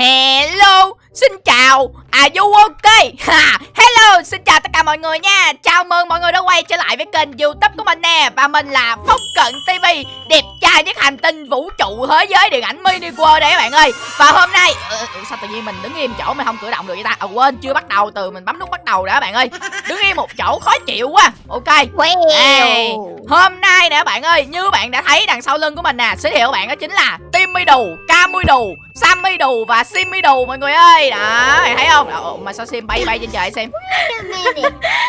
Hello, xin chào, à you ok ha, Hello, xin chào tất cả mọi người nha. Chào mừng mọi người đã quay trở lại với kênh youtube của mình nè. Và mình là Phúc Cận TV Đẹp trai nhất hành tinh vũ trụ thế giới điện ảnh mini world đây các bạn ơi. Và hôm nay, ừ, sao tự nhiên mình đứng im chỗ mình không cử động được vậy ta? À quên, chưa bắt đầu từ mình bấm nút bắt đầu đã các bạn ơi. Đứng im một chỗ khó chịu quá. Ok. Ê, Hôm nay nè các bạn ơi, như bạn đã thấy đằng sau lưng của mình nè Giới thiệu bạn đó chính là Timmy Đù, Cammy Đù, Sammy Đù và Simmy Đù mọi người ơi Đó, bạn thấy không? Ồ, mà sao Sim bay bay trên trời xem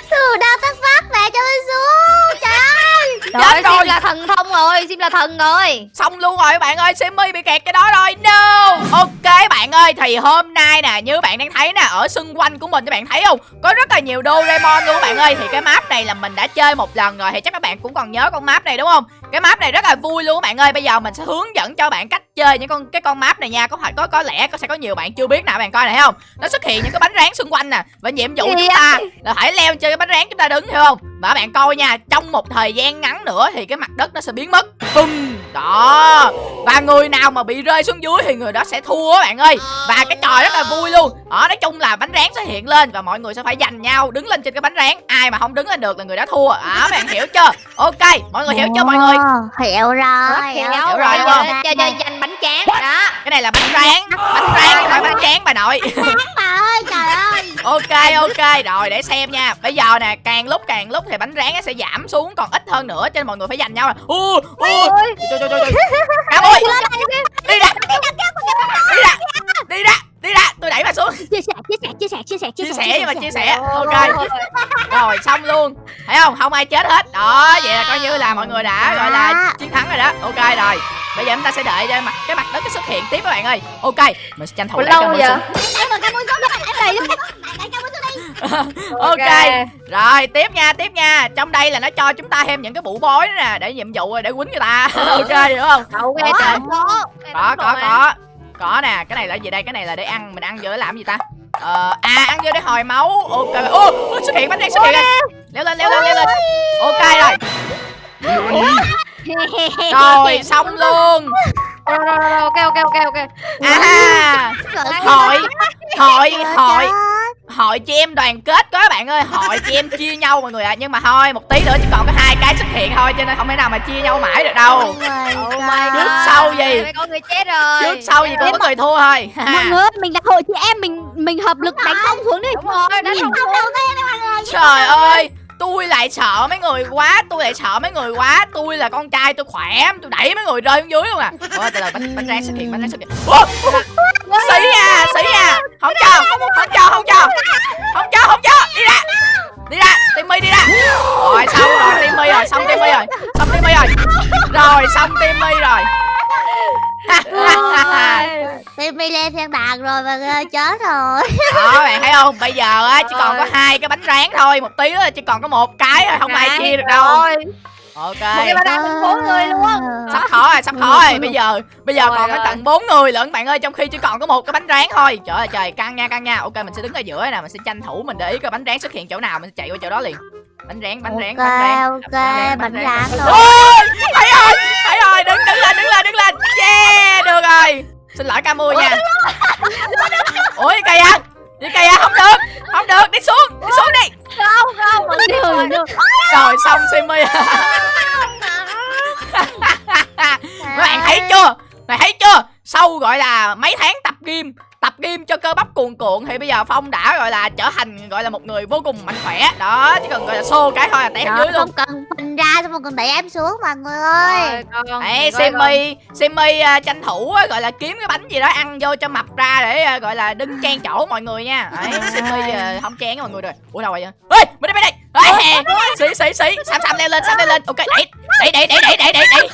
Từ đâu tắt phát mẹ cho tôi xuống Trời ơi. Chết rồi. Sim là thần thông rồi, Sim là thần rồi. Xong luôn rồi bạn ơi, Simmy bị kẹt cái đó rồi. No. Ok bạn ơi, thì hôm nay nè Như bạn đang thấy nè, ở xung quanh của mình các bạn thấy không? Có rất là nhiều Doraemon luôn các bạn ơi. Thì cái map này là mình đã chơi một lần rồi Thì chắc các bạn cũng còn nhớ con map này đúng không? Cái map này rất là vui luôn các bạn ơi. Bây giờ mình sẽ hướng dẫn cho bạn cách chơi những con cái con map này nha Có phải có có lẽ có sẽ có nhiều bạn chưa biết nè bạn coi này thấy không? Nó xuất hiện những cái bánh rán xung quanh nè Và nhiệm vụ chúng ta là phải leo trên cái bánh rán chúng ta đứng hiểu không? Và bạn coi nha Trong một thời gian ngắn nữa thì cái mặt đất nó sẽ biến mất. Bum Đó. Và người nào mà bị rơi xuống dưới thì người đó sẽ thua các bạn ơi. Và cái trò rất là vui luôn. Đó nói chung là bánh rán sẽ hiện lên Và mọi người sẽ phải giành nhau đứng lên trên cái bánh rán. Ai mà không đứng lên được là người đó thua. Đó bạn hiểu chưa? Ok mọi người hiểu chưa mọi người? Hiểu rồi Hiểu rồi, đúng không? chơi chơi giành bánh tráng. Đó Cái này là bánh rán Bánh rán không phải bánh tráng bà nội. Bà ơi trời ơi. Ok ok rồi để xem nha. Bây giờ nè càng lúc càng lúc thì bánh rán nó sẽ giảm xuống còn ít hơn nữa cho nên mọi người phải giành nhau. U u Ôi, trời trời ơi. Đi ra đi. Ra. Đi ra đi ra tôi đẩy bà xuống. Chia sẻ chia sẻ chia sẻ chia sẻ chia sẻ mà chia sẻ. ok. rồi xong luôn. Thấy không? Không ai chết hết. Đó vậy là coi như là mọi người đã gọi là chiến thắng rồi đó. Ok rồi bây giờ chúng ta sẽ đợi cho mặt cái mặt đất nó xuất hiện tiếp các bạn ơi. Ok mình sẽ tranh thủ lâu cái đi. Ok rồi tiếp nha tiếp nha. Trong đây là nó cho chúng ta thêm những cái bụ bói nữa nè để nhiệm vụ rồi để quýnh người ta. Ok hiểu không? Đậu ghê trời có có có có nè cái này là gì đây? Cái này là để ăn. Mình ăn vô để làm gì ta? Ờ à ăn vô để hồi máu. Ok ô xuất hiện bánh rán xuất hiện leo lên leo lên leo lên. Ok rồi rồi xong luôn. Rồi, rồi, rồi, ok ok ok ok. À hội hội hội. hội chị em đoàn kết có các bạn ơi. Hội chị em chia nhau mọi người ạ. Nhưng mà thôi một tí nữa chỉ còn có hai cái xuất hiện thôi cho nên không thể nào mà chia nhau mãi được đâu. Oh my Trước sau gì? Có người chết rồi. Trước sau gì cũng có người thua thôi. Mọi người mình là hội chị em mình mình hợp lực đánh không xuống đi. Đúng rồi, đánh không xuống. mọi người trời ơi tôi lại sợ mấy người quá tôi lại sợ mấy người quá. Tôi là con trai tôi khỏe tôi đẩy mấy người rơi xuống dưới luôn à. Ôi từ từ bánh bánh rán xuất hiện bánh rán xuất hiện. Ủa, sĩ à sĩ à. Không cho không cho không cho. Không cho không cho. Đi ra. Đi ra timmy đi ra. Rồi xong rồi timmy rồi xong timmy rồi. Xong timmy rồi. Rồi xong timmy rồi. Timmy lên thiên đàng rồi người chết rồi. Đó bạn thấy không? Bây giờ á chỉ còn có hai cái bánh rán thôi một tí nữa chỉ còn có một cái thôi không ai chia được đâu. Rồi. ok. Một cái bánh bốn người luôn. Sắp khó rồi sắp khó rồi bây giờ bây giờ Rồi, còn có rồi. tận bốn người lận bạn ơi trong khi chỉ còn có một cái bánh rán thôi. Trời ơi trời căng nha căng nha. Ok mình sẽ đứng ở giữa nè mình sẽ tranh thủ mình để ý coi bánh rán xuất hiện chỗ nào mình sẽ chạy qua chỗ đó liền. Bánh rán bánh rán bánh rán. Ok bánh bánh rán. thôi ôi thấy rồi thấy rồi đứng đứng lên đứng lên đứng lên. Yeah được rồi xin lỗi ca mui nha. Ủa gì kìa gì kìa không được. Không được. Đi xuống. Đi xuống đi. Không không. Mọi người rồi xong simi các bạn thấy chưa? Mày thấy chưa? Sau gọi là mấy tháng tập gym tập gym cho cơ bắp cuồn cuộn thì bây giờ phong đã gọi là trở thành gọi là một người vô cùng mạnh khỏe đó chỉ cần gọi là xô cái thôi là té dưới luôn không cần phình ra xong rồi còn đẩy em xuống mọi người ơi Đấy, Simi, Simi uh, tranh thủ uh, gọi là kiếm cái bánh gì đó ăn vô cho mập ra để uh, gọi là đứng chen chỗ mọi người nha. Đấy, Simi uh, không chen với mọi người rồi. Ủa đâu rồi vậy? Ê, bên đây bên đây. Ê, xí xí xí, Sam Sam leo lên, Sam leo lên. Ok, đẩy, đẩy đẩy đẩy đẩy đẩy đẩy đẩy.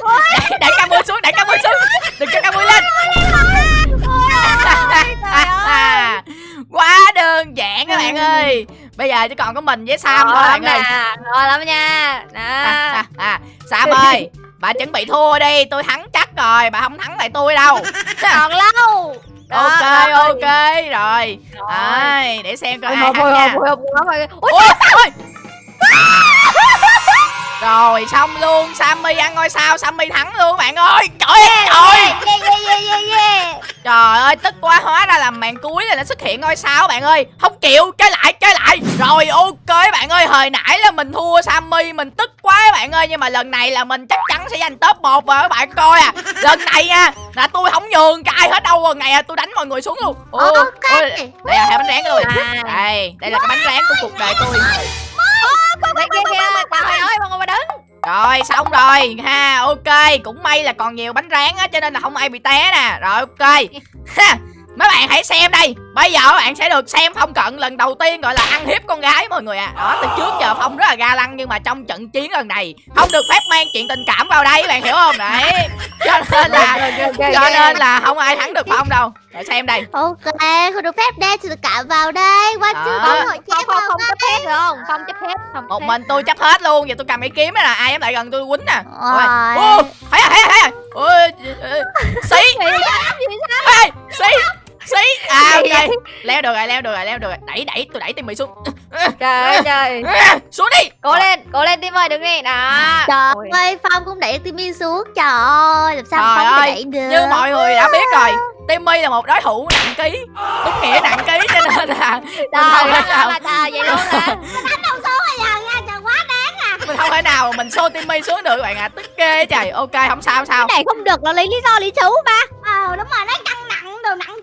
Đẩy đẩy ca mui xuống, đẩy ca mui xuống. Đừng cho ca mui lên. Quá đơn giản các bạn ơi. Bây giờ chỉ còn có mình với Sam thôi bạn ơi. Rồi lắm nha Đó. à, à, à. Sam ơi Bà chuẩn bị thua đi Tôi thắng chắc rồi Bà không thắng lại tôi đâu Còn lâu Đó, Ok rồi. ok Rồi Đấy, Để xem coi Ôi, ai hồi thắng hồi nha hồi hồi hồi hồi Ôi, Ôi ôi Rồi xong luôn. Sammy ăn ngôi sao Sammy thắng luôn bạn ơi. Trời ơi trời Yeah yeah yeah yeah yeah Trời ơi tức quá hóa ra là màn cuối là nó xuất hiện ngôi sao bạn ơi. Không chịu chơi lại chơi lại. Rồi ok bạn ơi. Hồi nãy là mình thua Sammy Mình tức quá bạn ơi. Nhưng mà lần này là mình chắc chắn sẽ giành top 1 rồi các bạn coi à. Lần này nha là tôi không nhường cho ai hết đâu. Rồi Ngày à, tôi đánh mọi người xuống luôn. Ồ, Ok. ôi, Đây là hai bánh rán của tôi À. Đây đây là cái bánh rán của cuộc đời tôi Đây kia kìa Trời ơi mọi người mà đứng. Rồi xong rồi. Ha ok. Cũng may là còn nhiều bánh rán á Cho nên là không ai bị té nè. Rồi ok. Ha Mấy bạn hãy xem đây. Bây giờ các bạn sẽ được xem Phong Cận lần đầu tiên gọi là ăn hiếp con gái mọi người à Đó từ trước giờ Phong rất là ga lăng Nhưng mà trong trận chiến lần này Không được phép mang chuyện tình cảm vào đây các bạn hiểu không? Đấy. Cho nên là Cho nên là không ai thắng được Phong đâu. Rồi xem đây. Ok không được phép đem sự cảm vào đây. Đó. chưa có hội Không chém không không chấp hết được không? Không chấp hết không Một mình tôi chấp hết luôn. Giờ tôi cầm cái kiếm này là ai dám lại gần tôi quýnh nè. Ôi, Rồi. Ô, thấy à thấy à thấy à. Ôi, Xí. Xí xí. À ok. Leo được rồi leo được rồi leo được rồi. Đẩy đẩy tôi đẩy tim mì xuống. Trời ơi trời. À, Xuống đi. Cố lên Cố lên tim ơi đứng đi Đó. Trời ơi Phong cũng đẩy Timmy xuống. Trời ơi Làm sao Trời Phong ơi, đẩy được? Như mọi người đã biết rồi Timmy là một đối thủ nặng ký Đúng nghĩa nặng ký cho nên là Trời ơi là trời vậy luôn hả? Mình không thể nào mình xô Timmy xuống được các bạn ạ. Tức ghê trời. Ok không sao không sao. Cái này không được là lấy lý do lý chú ba Ờ đúng rồi nó căng nặng đồ nặng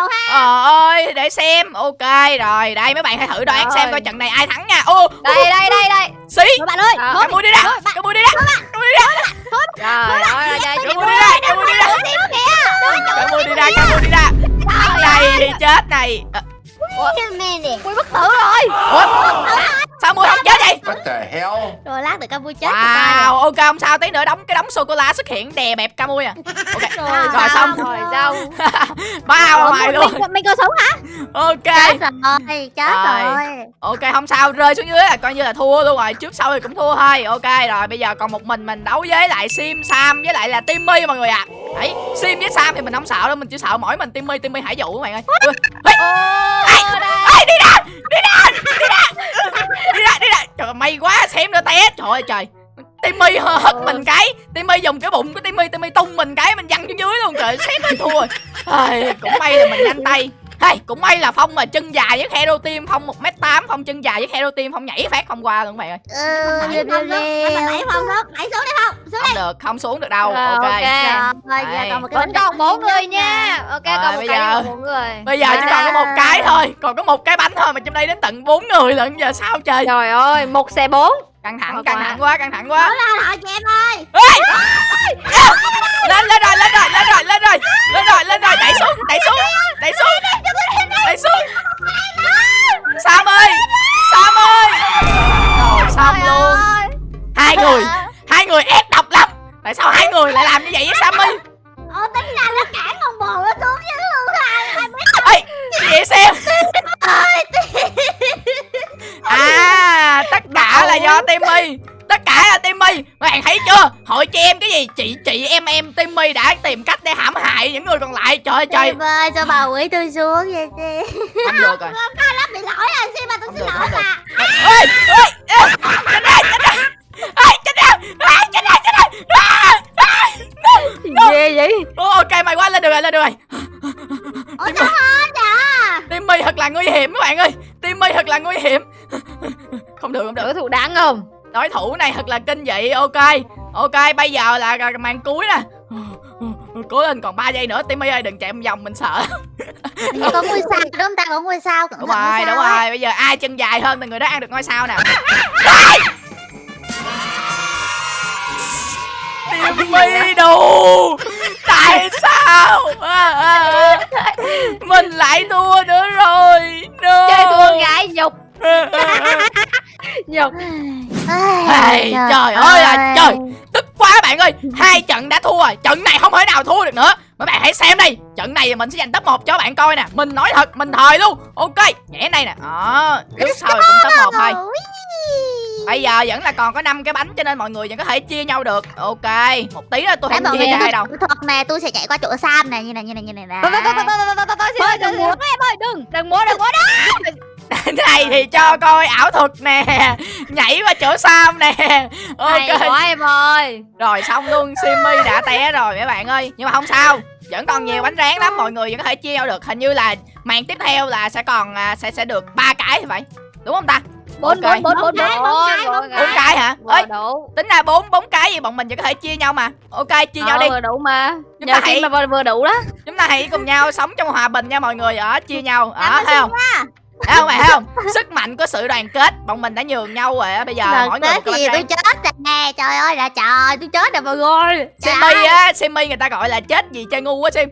đồ ha? Ờ ơi để xem. Ok rồi. Đây mấy bạn hãy thử đoán Rồi. xem coi trận này ai thắng nha. Ô Đây đây đây đây. xí. Rồi bạn ơi. Cái mũi đi ra. Cái mũi đi ra. Cái mũi đi ra. Trời ơi Cái mũi đi ra Cái mũi đi ra. Cái mũi đi ra Cái mũi đi ra. Này thì chết này. Ờ, Mui bất tử rồi. Ủa Sao mũi không chết vậy What the hell? Rồi lát được Campuchia chết Wow ok không sao. Tí nữa đóng cái đống sô cô la xuất hiện đè bẹp Camui à Ok. Rồi, Rồi xong. Rồi sao? Bao mày luôn. Mình, mình có sống hả? Ok. Chết rồi Chết Rồi. rồi. Ok không sao. Rơi xuống dưới là coi như là thua luôn rồi. Trước sau thì cũng thua thôi. Ok rồi bây giờ còn một mình mình đấu với lại Sim Sam với lại là Timmy mọi người ạ. Đấy Sim với Sam thì mình không sợ đâu Mình chỉ sợ mỗi mình Timmy Timmy hải dụ các bạn ơi. Ui, ê, ê, đi ra Đi ra Đi ra Đi ra đi ra. Trời ơi, may quá xem nữa té. Trời ơi trời. Timmy hất mình cái. Timmy dùng cái bụng của Timmy Timmy tung mình cái mình văng xuống dưới luôn. Trời xém mình thua rồi. Cũng may là mình nhanh tay Hey, cũng may là Phong mà chân dài với Hero Team Phong 1m8 Phong chân dài với Hero Team Phong nhảy phát không qua luôn các bạn ơi. Ừ liêu phong đó nhảy xuống đi không xuống Không được, không xuống được đâu. Rồi, Ok, ok. Rồi một Vẫn còn bốn người nha. Ok Rồi, còn một cái bốn người. Bây giờ chỉ còn có một cái thôi Còn có một cái bánh thôi mà trong đây đến tận bốn người lận Giờ sao trời? Trời ơi một xe bốn Căng thẳng, căng thẳng quá, căng thẳng quá. Chị em ơi! Lên, lên rồi, lên rồi, lên rồi, lên rồi. Lên rồi, lên rồi, đẩy xuống, đẩy xuống Đẩy xuống, đẩy xuống. Sam ơi Sam ơi. Rồi, xong luôn. Hai người, hai người ép độc lắm Tại sao hai người lại làm như vậy với là do Timmy. Tất cả là Timmy. Các bạn thấy chưa? Hội chị em cái gì? Chị chị em em Timmy đã tìm cách để hãm hại những người còn lại. Trời ơi trời. Ơi cho bà quỷ tôi xuống vậy đi Không được rồi nó bị lỗi rồi. Xin mà tôi Không xin lỗi không được. mà đối thủ này thật là kinh dị ok. Ok bây giờ là, màn cuối nè. Cố lên còn 3 giây nữa Timmy ơi đừng chạy một vòng mình sợ. Có ngôi sao đúng không ta? Có ngôi sao cẩn đúng rồi sao đúng rồi. Bây giờ ai chân dài hơn thì người đó ăn được ngôi sao nè. Timmy đủ tại sao? À, à, à. mình lại thua nữa rồi. No. Chơi thua gái nhục Nhục Hey, trời ơi là trời Tức quá bạn ơi Hai trận đã thua rồi Trận này không thể nào thua được nữa Mấy bạn hãy xem đi Trận này mình sẽ giành top 1 cho bạn coi nè Mình nói thật Mình thời luôn Ok Nhẽ đây nè Đó Trước sau cũng top 1 thôi Bây giờ vẫn là còn có 5 cái bánh Cho nên mọi người vẫn có thể chia nhau được Ok Một tí nữa tôi không chia cho ai đâu thật nè tôi sẽ chạy qua chỗ Sam này như này như này như này nè Thôi thôi thôi thôi thôi thôi thôi thôi Thôi, xin đừng múa em ơi đừng đừng múa đừng múa đó này thì cho coi ảo thuật nè nhảy qua chỗ sam nè. Hay ok quá em ơi. Rồi xong luôn simmy đã té rồi mấy bạn ơi. Nhưng mà không sao vẫn còn nhiều bánh rán lắm mọi người vẫn có thể chia nhau được. Hình như là màn tiếp theo là sẽ còn à, sẽ sẽ được ba cái thì phải. Đúng không ta? Bốn bốn bốn bốn cái, bốn bốn cái, hả? Ơi tính ra bốn bốn cái gì bọn mình vẫn có thể chia nhau mà. Ok chia nhau Ờ, đi. Vừa đủ mà. Chúng nhờ ta hãy- mà vừa, vừa đủ đó. Chúng ta hãy cùng nhau sống trong hòa bình nha mọi người. Ở chia nhau. Ở thấy không thấy không bạn thấy không? Sức mạnh của sự đoàn kết bọn mình đã nhường nhau rồi á bây giờ Lần mỗi người cái bánh tôi chết rồi nè Trời ơi là trời tôi chết rồi mọi người. Ơi. á Simmy người ta gọi là chết gì chơi ngu quá Sim.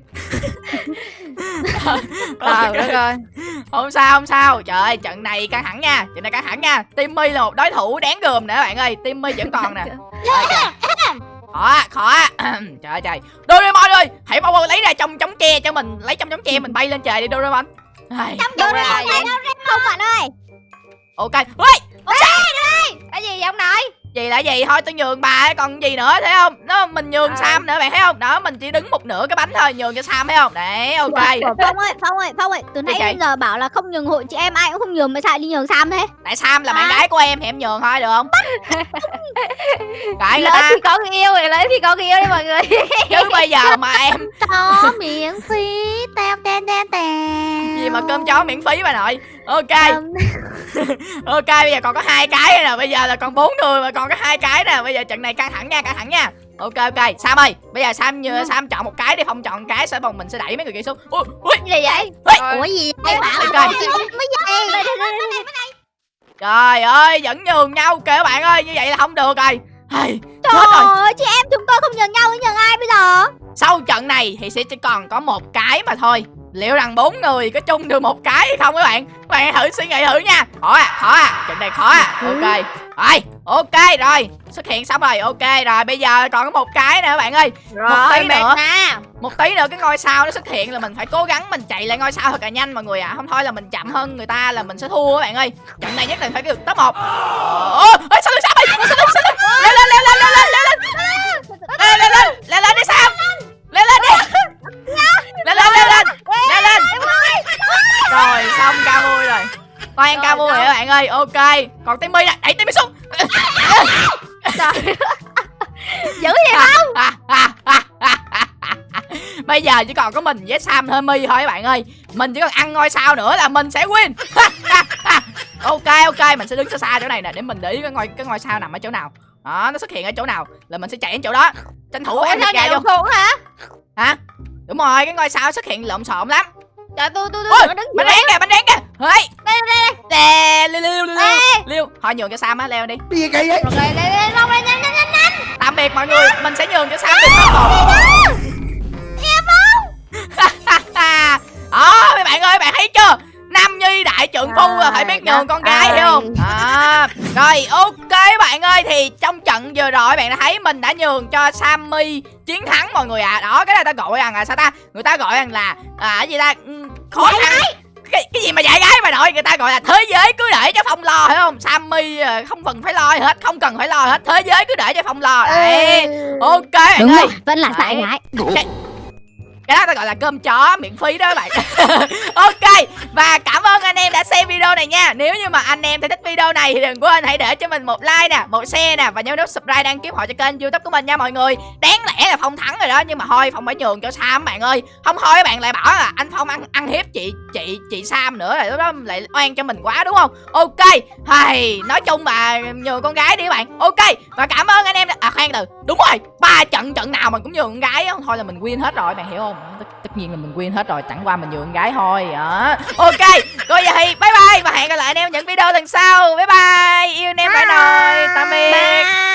Trời đất ơi không sao không sao. Trời ơi trận này căng thẳng nha trận này căng thẳng nha. Timmy là một đối thủ đáng gờm nè bạn ơi Timmy vẫn còn nè. Khó khó trời ơi trời. Doraemon ơi hãy mau mau lấy ra trong chống tre cho mình lấy trong chống tre mình bay lên trời đi Doraemon Ai, Đâu ra? Không bạn ơi. Ok. Ui. Cái gì vậy ông nội gì là gì? Thôi tôi nhường bà ấy, còn gì nữa thấy không? Nó mình nhường À. Sam nữa bạn thấy không? Đó mình chỉ đứng một nửa cái bánh thôi nhường cho Sam thấy không? Đấy ok. Phong ơi Phong ơi Phong ơi Từ nãy đến giờ bảo là không nhường hội chị em ai cũng không nhường Mà sao đi nhường Sam thế? Tại Sam là bạn À. gái của em thì em nhường thôi được không? Cãi ta. thì có người yêu rồi lỡ thì có người yêu đi mọi người. Chứ bây giờ mà em Có miễn phí Tem tem tem tem gì mà cơm chó miễn phí bà nội ok. Ok bây giờ còn có hai cái nè. Bây giờ là còn bốn người mà còn có hai cái nè. Bây giờ trận này căng thẳng nha căng thẳng nha. Ok ok. Sam ơi bây giờ sam như sam chọn một cái đi không chọn cái sẽ bọn mình sẽ đẩy mấy người kia xuống. Ui ui. Gì vậy? Ui. Ủa gì vậy? Bảo Ok. tôi mới vậy trời ơi vẫn nhường nhau. Kìa các bạn ơi như vậy là không được rồi. Rồi Trời ơi chị em chúng tôi không nhường nhau nhường ai bây giờ? Sau trận này thì sẽ chỉ còn có một cái mà thôi liệu rằng bốn người có chung được một cái hay không các bạn? Các bạn hãy thử suy nghĩ thử nha. Khó à khó à. Trận này khó à. Ok. Rồi ok rồi. Xuất hiện xong rồi ok rồi. Bây giờ còn có một cái nữa các bạn ơi. Một tí rồi nữa. nè một tí nữa cái ngôi sao nó xuất hiện là mình phải cố gắng mình chạy lại ngôi sao thật là nhanh mọi người ạ. Không thôi là mình chậm hơn người ta là mình sẽ thua các bạn ơi. Trận này nhất định phải được top một. Ô ê, sao sao? Ơi sao sao sao leo lên lên leo lên leo lên leo lên. Leo lên leo lên đi sao leo lên đi leo lên leo lên leo lên rồi xong ca vui rồi toàn ca vui rồi các bạn ơi ok. Còn timmy nè đẩy timmy xuống. Trời. Dữ vậy không? Bây giờ chỉ còn có mình với sam hơi mi thôi các bạn ơi. Mình chỉ cần ăn ngôi sao nữa là mình sẽ win. Ok ok. Mình sẽ đứng xa xa chỗ này nè để mình để ý cái ngôi cái ngôi sao nằm ở chỗ nào. Đó nó xuất hiện ở chỗ nào là mình sẽ chạy đến chỗ đó. Tranh thủ gà vậy vô. xuống hả? Hả? Đúng rồi cái ngôi sao xuất hiện lộn xộn lắm. Trời tôi tôi ôi tôi đứng bánh rán kìa bánh rán kìa hey! Đây liêu liêu liêu liêu liêu thôi nhường cho sam á leo đi. Rồi lên lên lên Long lên nhanh nhanh nhanh nhanh. Tạm biệt mọi người mình sẽ nhường cho sam được top một đó mấy bạn ơi bạn thấy chưa? Nam nhi đại trượng phu là phải biết nhường con gái hiểu không? à, rồi ok bạn ơi thì trong trận vừa rồi bạn đã thấy mình đã nhường cho sammy chiến thắng mọi người ạ. À. đó cái này ta gọi rằng là sao ta? Người ta gọi rằng là à cái gì ta? Ừ, khó khăn cái, cái gì mà dạy gái mà nội người ta gọi là thế giới cứ để cho phong lo hiểu không? Sammy à, không cần phải lo hết không cần phải lo hết. Thế giới cứ để cho phong lo. Đấy ok bạn Đúng rồi Vẫn là sai Đấy. gái cái đó ta gọi là cơm chó, miễn phí đó các bạn. Ok, và cảm ơn anh em đã xem video này nha. Nếu như mà anh em thấy thích video này thì đừng quên hãy để cho mình một like nè, một share nè, và nhớ nút subscribe đăng ký họ cho kênh youtube của mình nha mọi người. Đáng lẽ là phong thắng rồi đó, nhưng mà thôi, phong phải nhường cho sam bạn ơi. Không thôi các bạn lại bảo là anh phong ăn ăn hiếp chị chị chị sam nữa rồi lúc đó lại oan cho mình quá đúng không? Ok, hay, nói chung là nhường con gái đi các bạn. Ok, và cảm ơn anh em đã... à khoan từ, đúng rồi, ba trận trận nào mình cũng nhường con gái không thôi là mình win hết rồi, bạn hiểu không? Tất, tất nhiên là mình win hết rồi chẳng qua mình nhường gái thôi đó ok coi vậy bye bye và hẹn gặp lại anh em những video lần sau. Bye bye yêu anh em bye rồi tạm biệt